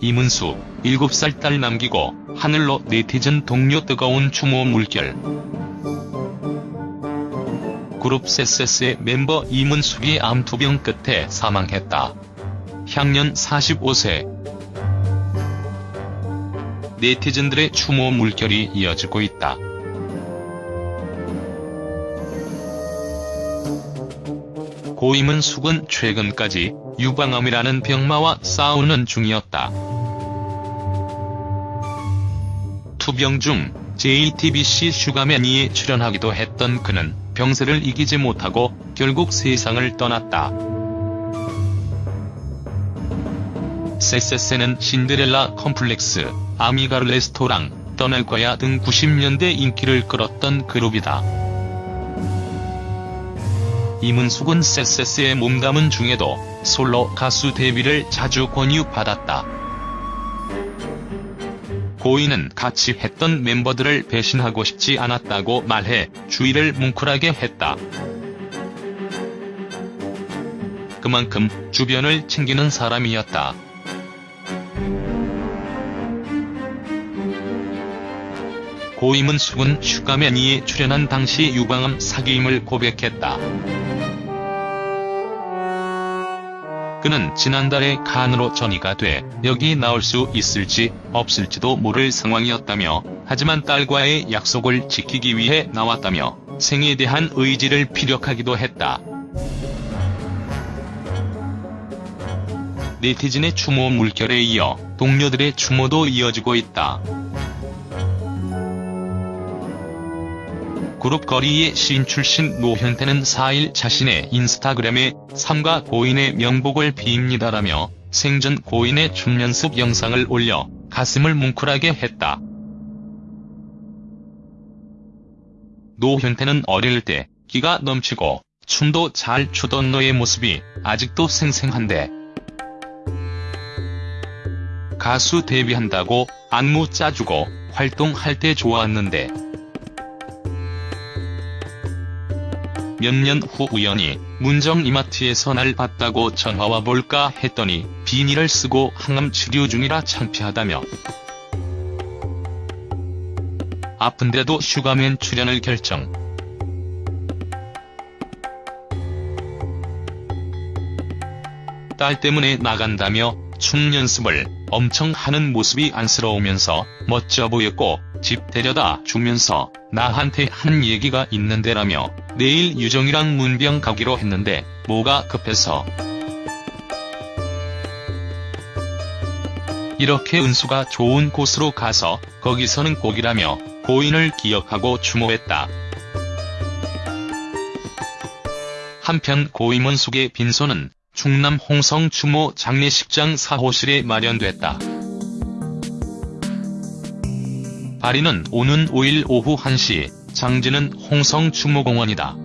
이문수 7살 딸 남기고 하늘로 네티즌 동료 뜨거운 추모 물결. 그룹 세세스의 멤버 이문숙이 암투병 끝에 사망했다. 향년 45세. 네티즌들의 추모 물결이 이어지고 있다. 고임은 숙은 최근까지 유방암이라는 병마와 싸우는 중이었다. 투병 중 JTBC 슈가맨2에 출연하기도 했던 그는 병세를 이기지 못하고 결국 세상을 떠났다. 세세세는 신데렐라 컴플렉스, 아미가 레스토랑, 떠날 거야 등 90년대 인기를 끌었던 그룹이다. 이문숙은 세세스에 몸담은 중에도 솔로 가수 데뷔를 자주 권유받았다. 고인은 같이 했던 멤버들을 배신하고 싶지 않았다고 말해 주의를 뭉클하게 했다. 그만큼 주변을 챙기는 사람이었다. 고임은 숙은 슈가맨이에 출연한 당시 유방암 사기임을 고백했다. 그는 지난달에 간으로 전이가 돼 여기 나올 수 있을지 없을지도 모를 상황이었다며 하지만 딸과의 약속을 지키기 위해 나왔다며 생에 대한 의지를 피력하기도 했다. 네티즌의 추모 물결에 이어 동료들의 추모도 이어지고 있다. 그룹 거리의 시인 출신 노현태는 4일 자신의 인스타그램에 삼가 고인의 명복을 빕니다라며 생전 고인의 춤 연습 영상을 올려 가슴을 뭉클하게 했다. 노현태는 어릴 때 기가 넘치고 춤도 잘 추던 너의 모습이 아직도 생생한데 가수 데뷔한다고 안무 짜주고 활동할 때 좋았는데 몇 년 후 우연히 문정 이마트에서 날 봤다고 전화와 볼까 했더니 비닐을 쓰고 항암 치료 중이라 창피하다며 아픈데도 슈가맨 출연을 결정. 딸 때문에 나간다며 춤 연습을 엄청 하는 모습이 안쓰러우면서 멋져 보였고 집 데려다 주면서 나한테 한 얘기가 있는데라며 내일 유정이랑 문병 가기로 했는데 뭐가 급해서 이렇게 은수가 좋은 곳으로 가서 거기서는 꼭이라며 고인을 기억하고 추모했다. 한편 고임원숙의 빈소는 충남 홍성 추모 장례식장 사호실에 마련됐다. 발인은 오는 5일 오후 1시 장지는 홍성 추모공원이다.